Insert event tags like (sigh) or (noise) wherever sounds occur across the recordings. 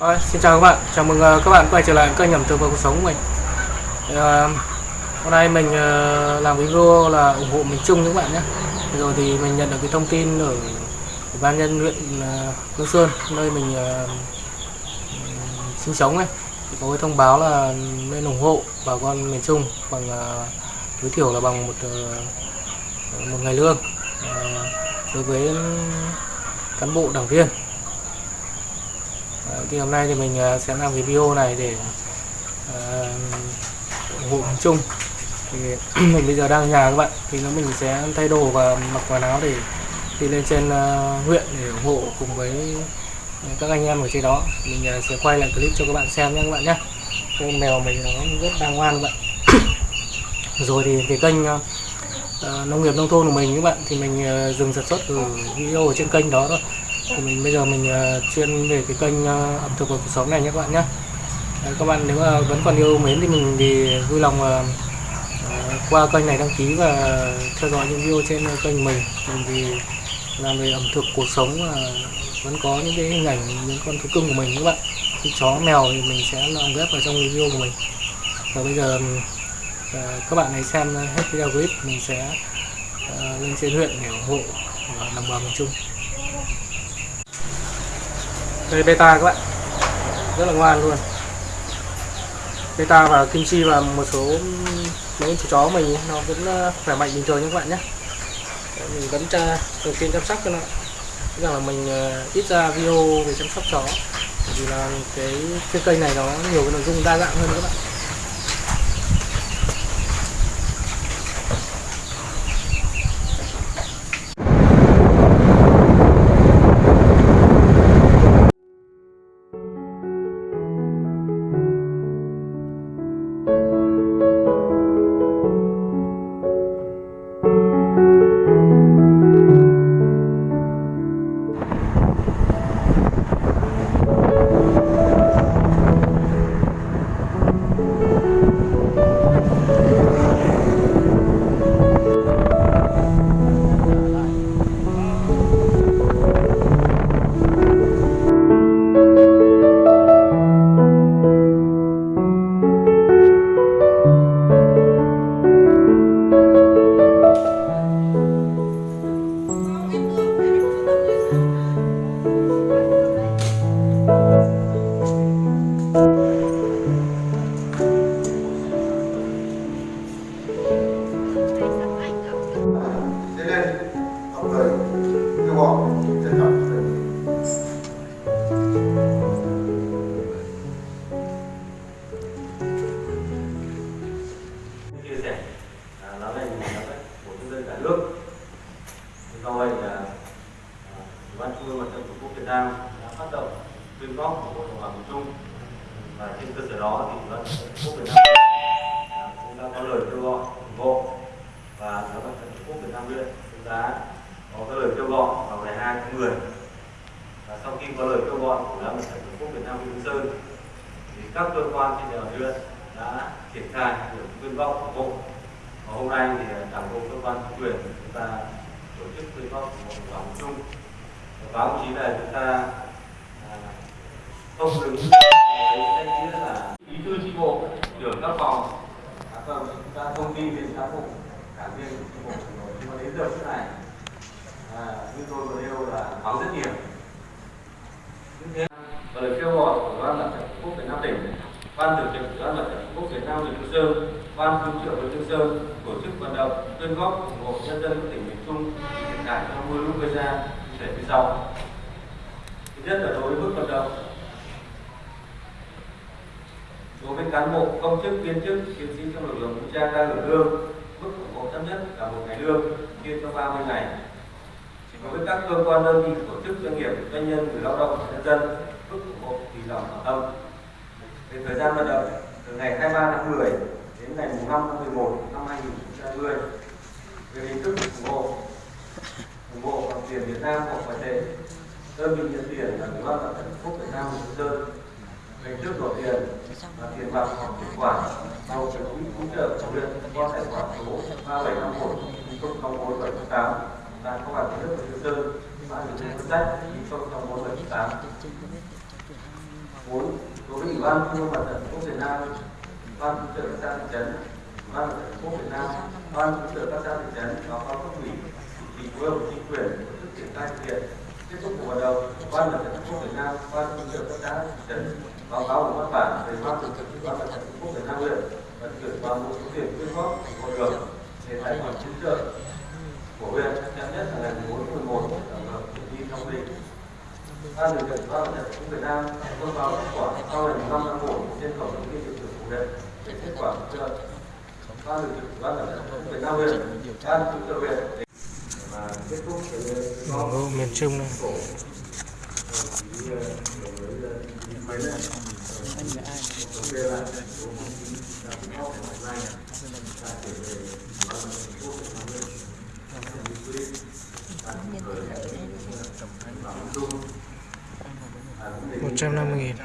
Rồi, xin chào các bạn, chào mừng ờ, các bạn quay trở lại kênh ẩm thực và cuộc sống của mình. Thì, ờ, Hôm nay mình ờ, làm video là ủng hộ miền Trung các bạn nhé. Rồi thì mình nhận được cái thông tin ở Ủy ban nhân huyện Hương Hương Sơn nơi mình ờ, ừ, sinh sống ấy. Thì có cái thông báo là nên ủng hộ bà con miền Trung bằng ờ, tối thiểu là bằng một ờ, một ngày lương. Ờ, đối với cán bộ đảng viên. Ờ, thì hôm nay thì mình ờ, sẽ làm cái video này để ờ, ủng hộ miền Trung. Thì (clears throat) mình bây giờ đang ở nhà các bạn. Thì nó mình sẽ thay đồ và mặc quần áo để đi lên trên huyện để ủng hộ cùng với các anh em ở trên đó. Mình sẽ quay lại clip cho các bạn xem nhé các bạn nhé. Con mèo mình nó rất đang ngoan các bạn. (clears throat) Rồi thì cái kênh nông nghiệp nông thôn của mình các bạn, thì mình dừng sản xuất từ video ở trên kênh đó thôi thì mình bây giờ mình ờ, chuyên về cái kênh ờ, ẩm thực và cuộc sống này nhé các bạn nhé. Đấy, các bạn nếu mà vẫn còn yêu mến thì mình thì vui lòng ờ, qua kênh này đăng ký và theo dõi những video trên kênh mình. Mình thì làm về ẩm thực cuộc sống và vẫn có những cái hình ảnh những con thú cưng của mình các bạn. Như chó mèo thì mình sẽ lồng ghép vào trong video của mình. Và bây giờ các bạn hãy xem hết video clip. Mình sẽ lên trên huyện để ủng hộ đồng bào miền Trung đây beta các bạn. Rất là ngoan luôn. Beta và kim chi và một số mấy chú chó mình nó vẫn ờ, khỏe mạnh bình thường nha các bạn nhé. Đấy, mình vẫn tra thường xuyên chăm sóc cho nó. Rằng là mình ờ, ít ra video về chăm sóc chó. Vì là cái cái kênh này nó nhiều cái nội dung đa dạng hơn các bạn. Rồi là ủy ban trung ương mặt trận tổ quốc việt nam đã phát động quyên góp của hội đồng bào miền trung. Và trên cơ sở đó thì ủy ban mặt trận tổ quốc việt nam à, cũng đã có lời kêu gọi ủng hộ. Và ủy ban mặt trận tổ quốc việt nam huyện cũng đã có cái lời kêu gọi vào ngày 2 tháng 10 và sau khi có lời kêu gọi của ủy ban mặt trận tổ quốc việt nam huyện Hương sơn, thì các cơ quan trên địa bàn huyện đã triển khai việc quyên góp ủng hộ. Và hôm nay thì à, đảng bộ cơ quan chính quyền chúng ta tổ chức quyên góp ủng hộ chung. Trung và báo chí là chúng ta à, không đứng với danh nghĩa là bí thư chi bộ trưởng các phòng các phòng chúng ta thông tin đến cán bộ đảng viên của chi bộ rồi nhưng mà đến giờ phút này à, như tôi vừa nêu là vắng rất nhiều như thế và lời kêu gọi của ban mặt trận tổ quốc việt nam tỉnh ban thường trực ủy ban mặt trận tổ quốc việt nam huyện hương sơn ban cứu trợ huyện hương sơn tổ chức vận động quyên góp ủng hộ nhân dân các tỉnh miền trung thiệt hại do mưa lũ gây ra cụ thể như sau thứ nhất là đối với mức vận động. Đối với cán bộ, công chức, viên chức, chiến sĩ trong lực lượng vũ trang đang hưởng lương mức ủng hộ thấp nhất là một ngày lương chia cho 30 ngày. Đối với các cơ quan đơn vị, tổ chức, doanh nghiệp, doanh nhân, người lao động nhân dân, mức ủng hộ tùy lòng ở tâm về thời gian vận động, từ ngày 23 tháng 10 đến ngày 5 tháng 11 năm 2020 về hình thức ủng hộ ủng hộ bằng tiền Việt Nam hoặc ngoại tệ. Đơn vị nhận tiền là ủy ban mặt trận tổ quốc Việt Nam Hương Sơn về hình thức đổi tiền và tiền mặt hoặc tiền quả. Vào cái quỹ hỗ trợ của huyện qua tài khoản số 3751 00478 là công an nước Hương Sơn mã hình thức sách 00478 bốn đối với ủy ban trung ương mặt trận tổ quốc Việt Nam ban hỗ trợ các xã thị trấn ban mặt trận tổ quốc Việt Nam ban hỗ trợ các xã thị trấn và cáo cấp ủy, chỉ chính quyền triển khai thực hiện. Kết thúc cuộc vận động, ban mặt trận tổ quốc Việt Nam, ban hỗ trợ các xã, thị trấn báo cáo một văn bản về ban thực hiện ban mặt trận tổ quốc Việt Nam huyện và chuyển toàn bộ số tiền quyên góp của được để tài khoản chính trợ của huyện chậm nhất là ngày 4 tháng 11 tổng hợp thi theo quy định. Ban điều khiển ban mặt trận tổ quốc Việt Nam thông báo kết quả sau ngày 5 tháng 1 trên cổng thông tin điện tử của huyện về kết quả cứu trợ ban điều khiển ban mặt trận tổ quốc Việt Nam huyện, ban chủ trợ huyện để đô miền Trung này. một trăm năm mươi nghìn.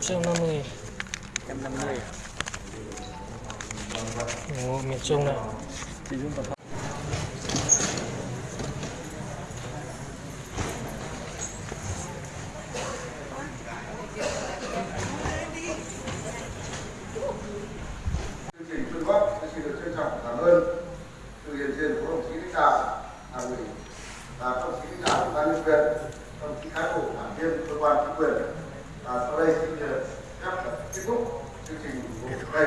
trăm năm mươi nghìn trăm năm mươi. Ồ, miền Trung này. Chương trình quyên góp tôi xin được trân trọng cảm ơn sự hiện diện của đồng chí lãnh đạo đảng ủy và các đồng chí lãnh đạo ủy ban nhân huyện đồng chí cán bộ đảng viên cơ quan chính quyền. Và sau đây xin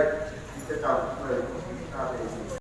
được phép kết thúc chương